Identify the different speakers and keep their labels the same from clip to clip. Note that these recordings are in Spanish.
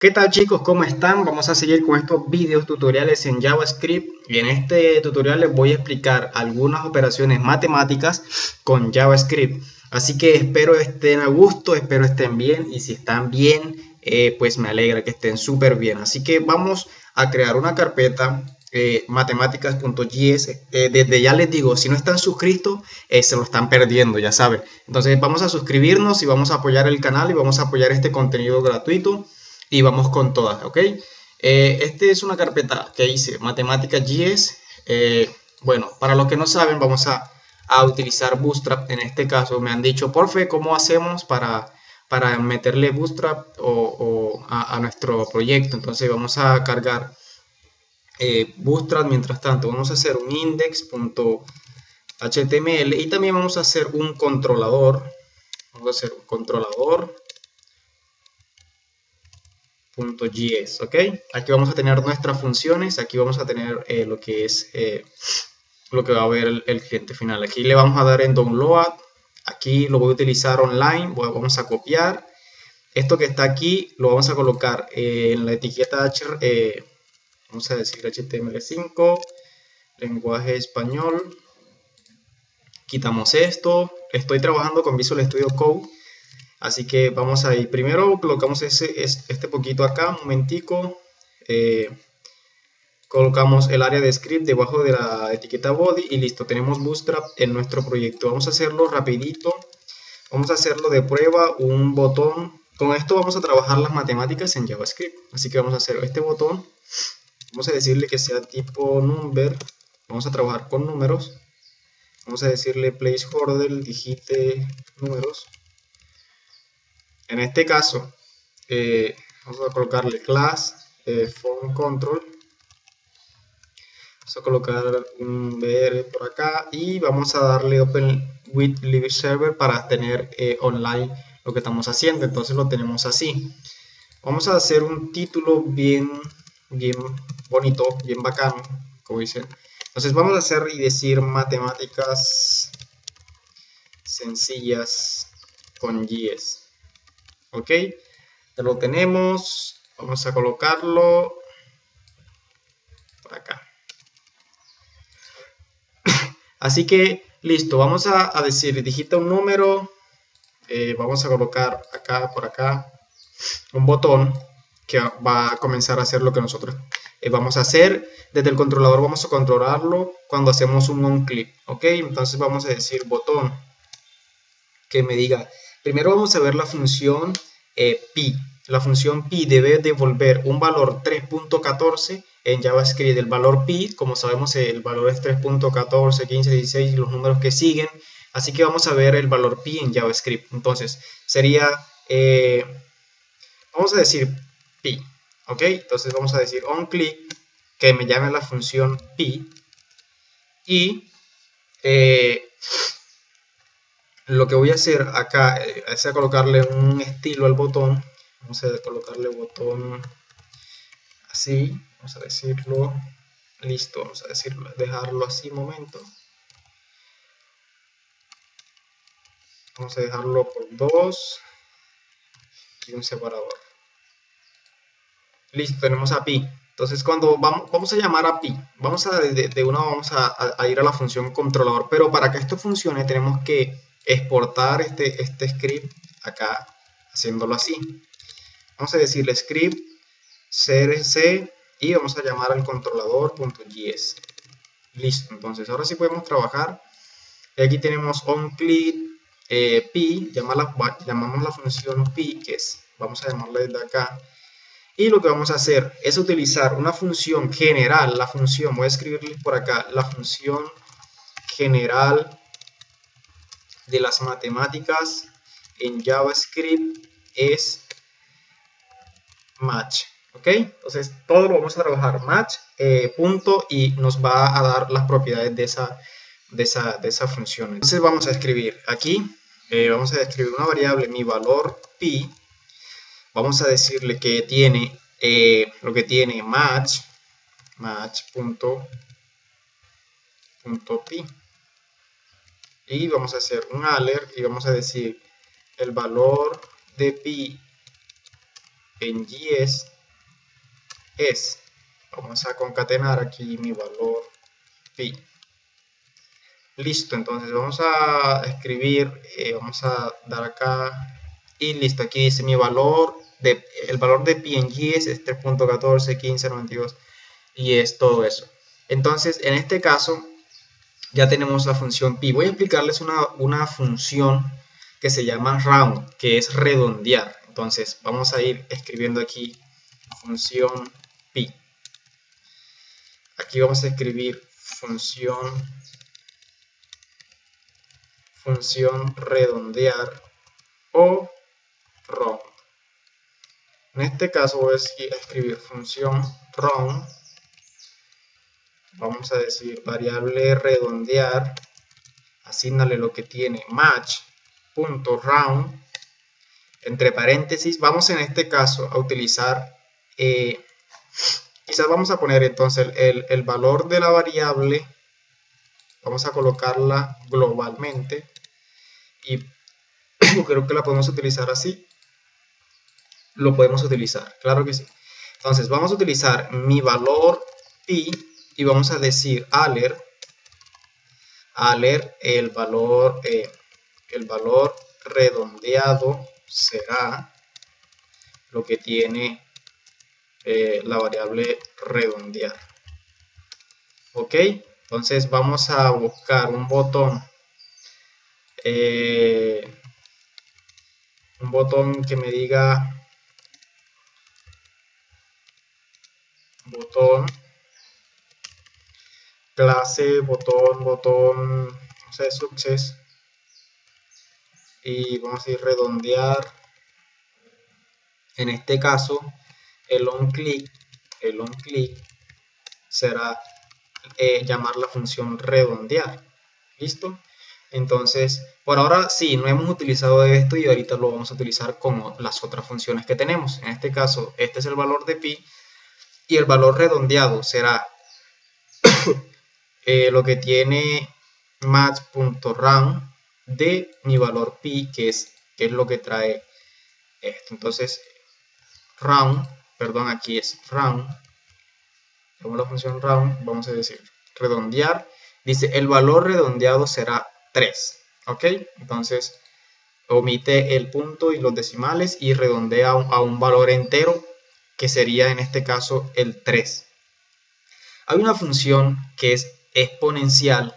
Speaker 1: ¿Qué tal chicos? ¿Cómo están? Vamos a seguir con estos videos tutoriales en JavaScript y en este tutorial les voy a explicar algunas operaciones matemáticas con JavaScript. Así que espero estén a gusto, espero estén bien y si están bien, eh, pues me alegra que estén súper bien. Así que vamos a crear una carpeta eh, matemáticas.js. Eh, desde ya les digo, si no están suscritos, se lo están perdiendo, ya saben. Entonces vamos a suscribirnos y vamos a apoyar el canal y vamos a apoyar este contenido gratuito y vamos con todas, ¿ok? Eh, este es una carpeta que hice, matemáticas GS. Eh, bueno, para los que no saben, vamos a, utilizar Bootstrap. En este caso me han dicho, porfe, ¿cómo hacemos para, para meterle Bootstrap o, a, nuestro proyecto? Entonces vamos a cargar eh, Bootstrap. Mientras tanto, vamos a hacer un index.html y también vamos a hacer un controlador. Vamos a hacer un controlador .js, ¿ok? Aquí vamos a tener nuestras funciones, aquí vamos a tener eh, lo que es eh, lo que va a ver el, cliente final. Aquí le vamos a dar en download, aquí lo voy a utilizar online, vamos a copiar. Esto que está aquí lo vamos a colocar en la etiqueta, eh, vamos a decir HTML5, lenguaje español. Quitamos esto, estoy trabajando con Visual Studio Code Así que vamos a ir. Primero colocamos ese, este poquito acá, un momentico. Eh, colocamos el área de script debajo de la etiqueta body y listo, tenemos Bootstrap en nuestro proyecto. Vamos a hacerlo rapidito. Vamos a hacerlo de prueba, un botón. Con esto vamos a trabajar las matemáticas en JavaScript. Así que vamos a hacer este botón. Vamos a decirle que sea tipo number. Vamos a trabajar con números. Vamos a decirle placeholder, digite números. En este caso, eh, vamos a colocarle class eh, form control. Vamos a colocar un BR por acá y vamos a darle open with live server para tener eh, online lo que estamos haciendo. Entonces lo tenemos así. Vamos a hacer un título bien, bien bonito, bien bacano, como dicen. Entonces vamos a hacer y decir matemáticas sencillas con GS ok ya lo tenemos. Vamos a colocarlo por acá. Así que listo vamos a, decir digita un número eh, vamos a colocar acá por acá un botón que va a comenzar a hacer lo que nosotros eh, vamos a hacer. Desde el controlador vamos a controlarlo cuando hacemos un on click ok. Entonces vamos a decir botón que me diga Primero vamos a ver la función eh, pi. La función pi debe devolver un valor 3.14 en JavaScript. El valor pi, como sabemos, el valor es 3.14, 15, 16 y los números que siguen. Así que vamos a ver el valor pi en JavaScript. Entonces, sería, eh, vamos a decir pi, ¿ok? Entonces vamos a decir onClick, que me llame la función pi. Y eh, lo que voy a hacer acá eh, es colocarle un estilo al botón. Vamos a colocarle botón así vamos a decirlo listo vamos a decirlo dejarlo así momento. Vamos a dejarlo por dos y un separador. Listo tenemos a pi entonces cuando vamos, vamos a llamar a pi vamos a de, una vamos a ir a la función controlador pero para que esto funcione tenemos que exportar este, este script acá haciéndolo así. Vamos a decirle script crc y vamos a llamar al controlador.js. Listo, entonces ahora sí podemos trabajar. Aquí tenemos onClick eh, pi, llamamos la función pi, que es, vamos a llamarla desde acá. Y lo que vamos a hacer es utilizar una función general, la función, voy a escribirle por acá, la función general de las matemáticas en JavaScript es match. ¿Ok? Entonces todo lo vamos a trabajar match, eh, punto, y nos va a dar las propiedades de esa, de esa, de esa función. Entonces vamos a escribir aquí, eh, vamos a escribir una variable, mi valor pi, vamos a decirle que tiene eh, lo que tiene match, match punto, punto pi y vamos a hacer un alert y vamos a decir el valor de pi en GS es, vamos a concatenar aquí mi valor pi. Listo, entonces vamos a escribir, eh, vamos a dar acá y listo, aquí dice mi valor, de, el valor de pi en GS es 3.14, 15, 92 y es todo eso. Entonces, en este caso, ya tenemos la función pi. Voy a explicarles una, una función que se llama round, que es redondear. Entonces, vamos a ir escribiendo aquí función pi. Aquí vamos a escribir función función redondear o round. En este caso voy a escribir función round vamos a decir variable redondear, asignale lo que tiene match.round, entre paréntesis, vamos en este caso a utilizar, eh, quizás vamos a poner entonces el, el valor de la variable, vamos a colocarla globalmente y creo que la podemos utilizar así, lo podemos utilizar, claro que sí. Entonces vamos a utilizar mi valor pi y vamos a decir aler aler el valor eh, el valor redondeado será lo que tiene eh, la variable redondear. Ok entonces vamos a buscar un botón eh, un botón que me diga botón clase, botón, botón, no sé, success. Y vamos a ir redondear. En este caso, el on click, el on click será eh, llamar la función redondear. ¿Listo? Entonces, por ahora sí, no hemos utilizado esto y ahorita lo vamos a utilizar como las otras funciones que tenemos. En este caso, este es el valor de pi y el valor redondeado será eh, lo que tiene match.round de mi valor pi, que es, que es lo que trae esto. Entonces, round, perdón, aquí es round, como la función round, vamos a decir redondear, dice el valor redondeado será 3, ¿ok? Entonces, omite el punto y los decimales y redondea a un valor entero, que sería en este caso el 3. Hay una función que es exponencial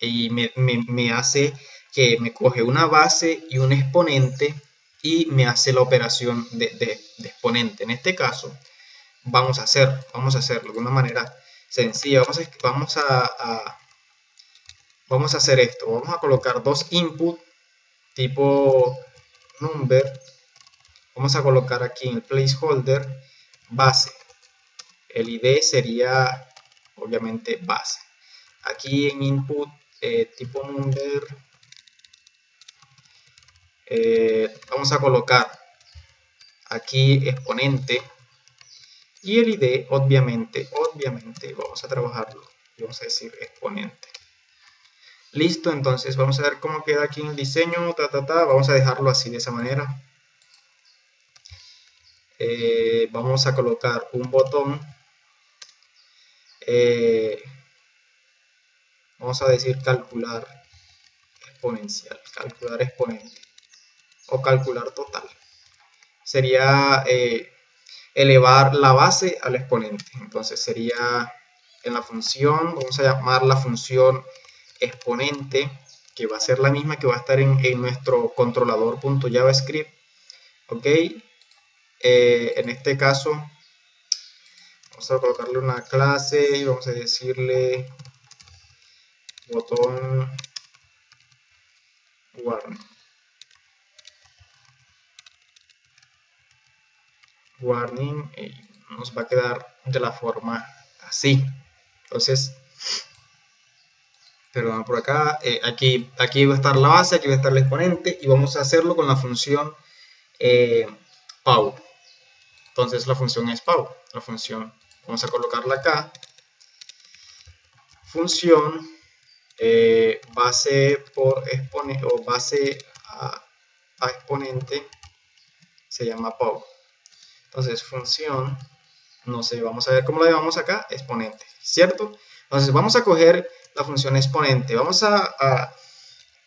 Speaker 1: y me, hace que me coge una base y un exponente y me hace la operación de, exponente. En este caso, vamos a hacer, vamos a hacerlo de una manera sencilla. Vamos a, a, vamos a hacer esto. Vamos a colocar dos input tipo number. Vamos a colocar aquí en el placeholder base. El ID sería obviamente base aquí en input eh, tipo number eh, vamos a colocar aquí exponente y el id obviamente obviamente vamos a trabajarlo. Y vamos a decir exponente. Listo entonces vamos a ver cómo queda aquí en el diseño ta, ta, ta. vamos a dejarlo así de esa manera. Eh, vamos a colocar un botón vamos a decir calcular exponencial, calcular exponente o calcular total. Sería eh, elevar la base al exponente. Entonces sería en la función, vamos a llamar la función exponente, que va a ser la misma que va a estar en, nuestro controlador.javascript. Ok, eh, en este caso vamos a colocarle una clase y vamos a decirle botón warning warning y nos va a quedar de la forma así. Entonces perdón por acá eh, aquí aquí va a estar la base aquí va a estar el exponente y vamos a hacerlo con la función eh, pow entonces la función es pow la función vamos a colocarla acá. Función eh, base por exponente o base a, exponente se llama POW. Entonces, función, no sé, vamos a ver cómo la llamamos acá, exponente, ¿cierto? Entonces, vamos a coger la función exponente, vamos a,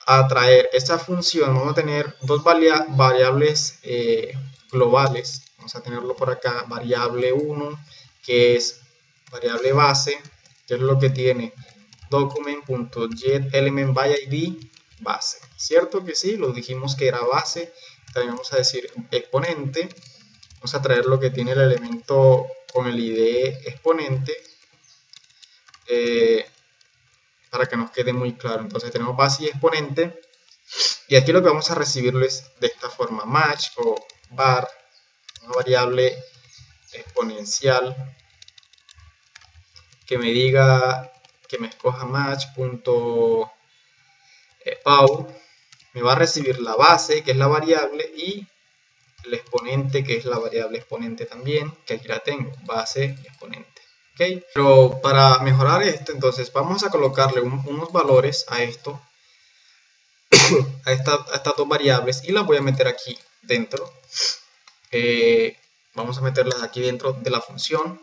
Speaker 1: a, traer esta función, vamos a tener dos variables eh, globales, vamos a tenerlo por acá, variable 1, que es variable base, que es lo que tiene document.getElementById base, ¿cierto que sí? Lo dijimos que era base, también vamos a decir exponente, vamos a traer lo que tiene el elemento con el id exponente, eh, para que nos quede muy claro. Entonces tenemos base y exponente, y aquí lo que vamos a recibirlo es de esta forma, match o bar, una variable exponencial que me diga que me escoja match.pau me va a recibir la base que es la variable y el exponente que es la variable exponente también que aquí la tengo base y exponente ¿ok? pero para mejorar esto entonces vamos a colocarle unos valores a esto a, estas dos variables y las voy a meter aquí dentro eh, vamos a meterlas aquí dentro de la función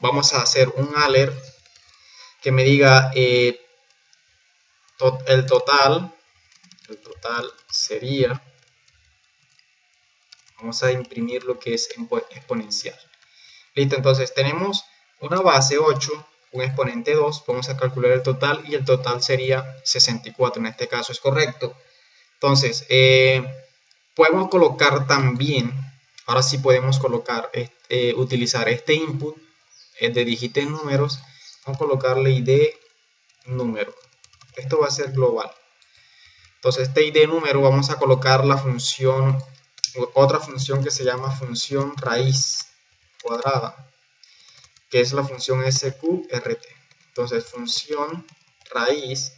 Speaker 1: vamos a hacer un alert que me diga eh, el total el total sería vamos a imprimir lo que es exponencial. Listo entonces tenemos una base 8 un exponente 2 vamos a calcular el total y el total sería 64 en este caso es correcto. Entonces eh, podemos colocar también ahora sí podemos colocar este, utilizar este input eh, de dígitos números vamos a colocarle id número. Esto va a ser global. Entonces este id número vamos a colocar la función otra función que se llama función raíz cuadrada que es la función sqrt entonces función raíz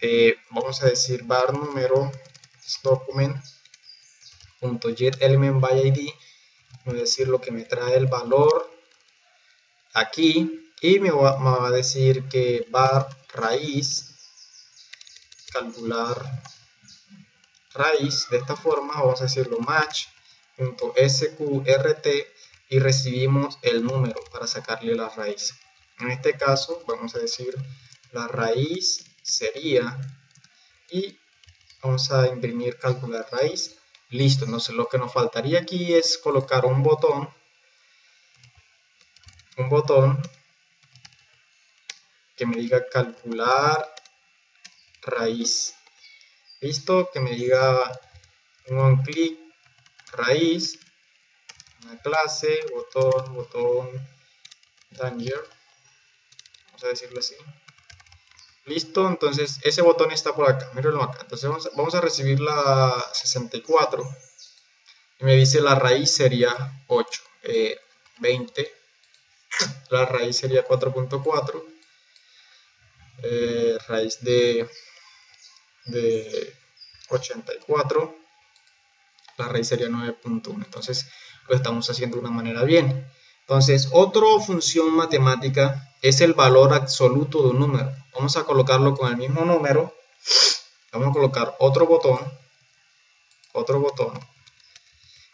Speaker 1: eh, vamos a decir var número document get element by id voy a decir lo que me trae el valor aquí y me va, a decir que var raíz calcular raíz de esta forma vamos a decirlo match.sqrt y recibimos el número para sacarle la raíz. En este caso vamos a decir la raíz sería y vamos a imprimir calcular raíz. Listo entonces lo que nos faltaría aquí es colocar un botón un botón que me diga calcular raíz. Listo que me diga un clic raíz una clase botón botón danger. Vamos a decirlo así. Listo entonces ese botón está por acá mírenlo acá. Entonces vamos a, recibir la 64 y me dice la raíz sería 8 20 la raíz sería 4.4 eh, raíz de, de 84 la raíz sería 9.1 entonces lo estamos haciendo de una manera bien. Entonces otra función matemática es el valor absoluto de un número. Vamos a colocarlo con el mismo número. Vamos a colocar otro botón otro botón.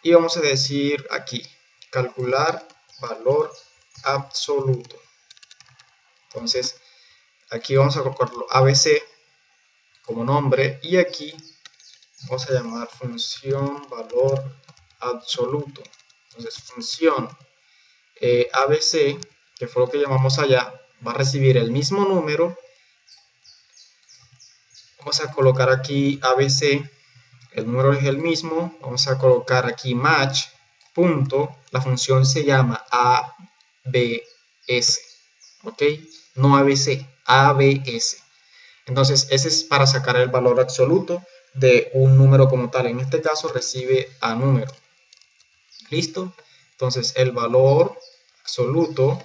Speaker 1: Y vamos a decir aquí calcular valor absoluto. Entonces, aquí vamos a colocarlo ABC como nombre y aquí vamos a llamar función valor absoluto. Entonces, función eh, ABC, que fue lo que llamamos allá, va a recibir el mismo número. Vamos a colocar aquí ABC, el número es el mismo. Vamos a colocar aquí match, punto. La función se llama ABS, ¿ok? No ABC, ABS. Entonces, ese es para sacar el valor absoluto de un número como tal. En este caso, recibe a número. ¿Listo? Entonces, el valor absoluto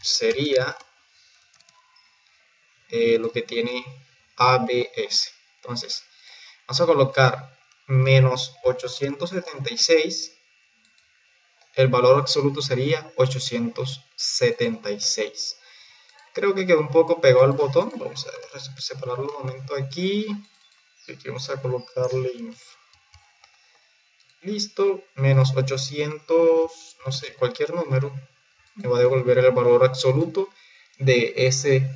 Speaker 1: sería eh, lo que tiene ABS. Entonces, vamos a colocar menos 876 el valor absoluto sería 876. Creo que quedó un poco pegado al botón. Vamos a separarlo un momento aquí. Aquí vamos a colocarle. Listo, menos 800, no sé, cualquier número, me va a devolver el valor absoluto de ese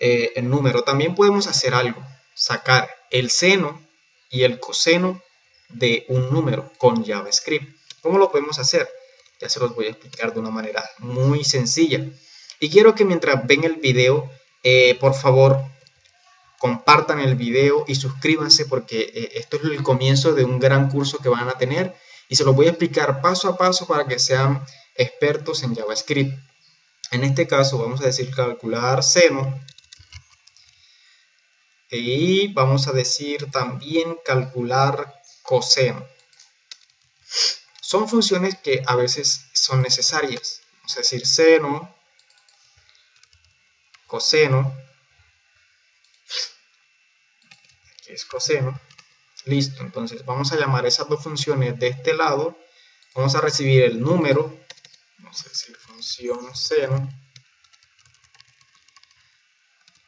Speaker 1: eh, número. También podemos hacer algo, sacar el seno y el coseno de un número con JavaScript. ¿Cómo lo podemos hacer? Ya se los voy a explicar de una manera muy sencilla. Y quiero que mientras ven el video, eh, por favor, compartan el video y suscríbanse porque eh, esto es el comienzo de un gran curso que van a tener y se los voy a explicar paso a paso para que sean expertos en JavaScript. En este caso vamos a decir calcular seno y vamos a decir también calcular coseno. Son funciones que a veces son necesarias. A decir seno, coseno, es coseno. Listo, entonces vamos a llamar esas dos funciones de este lado. Vamos a recibir el número, vamos a decir función seno.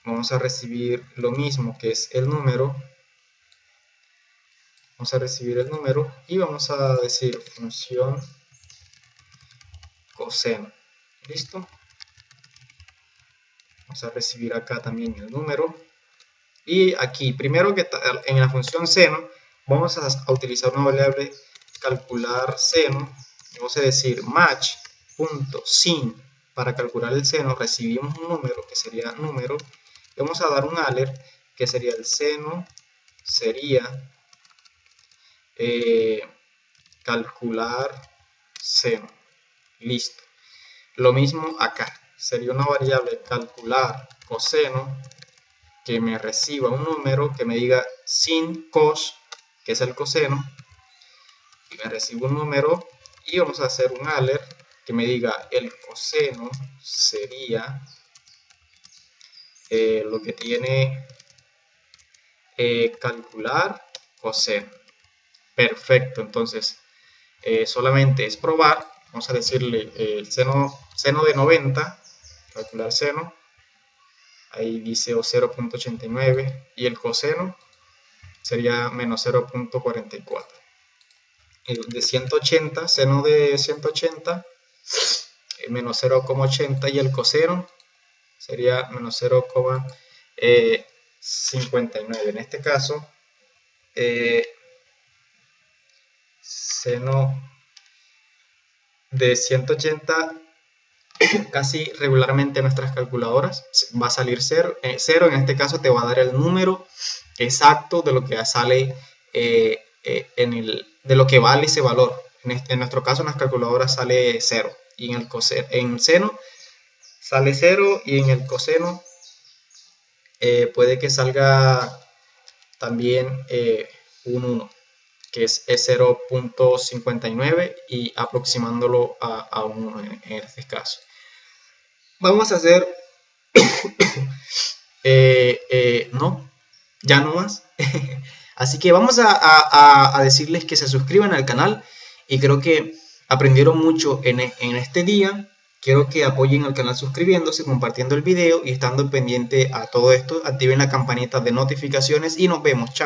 Speaker 1: Vamos a recibir lo mismo que es el número. Vamos a recibir el número y vamos a decir función coseno. ¿Listo? Vamos a recibir acá también el número y aquí, primero que en la función seno, vamos a, utilizar una variable calcular seno. Vamos a decir match.sin para calcular el seno. Recibimos un número que sería número. Y vamos a dar un alert que sería el seno. Sería eh, calcular seno. Listo. Lo mismo acá. Sería una variable calcular coseno que me reciba un número que me diga sin cos, que es el coseno, y me reciba un número y vamos a hacer un alert que me diga el coseno sería eh, lo que tiene eh, calcular coseno. Perfecto, entonces eh, solamente es probar, vamos a decirle el seno, seno de 90, calcular seno, ahí dice o 0.89 y el coseno sería menos 0.44 de 180 seno de 180 eh, menos 0.80 y el coseno sería menos 0.59 eh, en este caso eh, seno de 180 casi regularmente nuestras calculadoras va a salir cero, eh, cero, en este caso te va a dar el número exacto de lo que sale eh, eh, en el, de lo que vale ese valor. En, este, nuestro caso en las calculadoras sale cero y en el coseno, en seno sale cero y en el coseno puede que salga también un 1 que es, 0.59 y aproximándolo a, a 1 en, este caso. Vamos a hacer... Eh, eh, no, ya no más. Así que vamos a, decirles que se suscriban al canal y creo que aprendieron mucho en, en este día. Quiero que apoyen al canal suscribiéndose, compartiendo el video y estando pendiente a todo esto. Activen la campanita de notificaciones y nos vemos. Chao.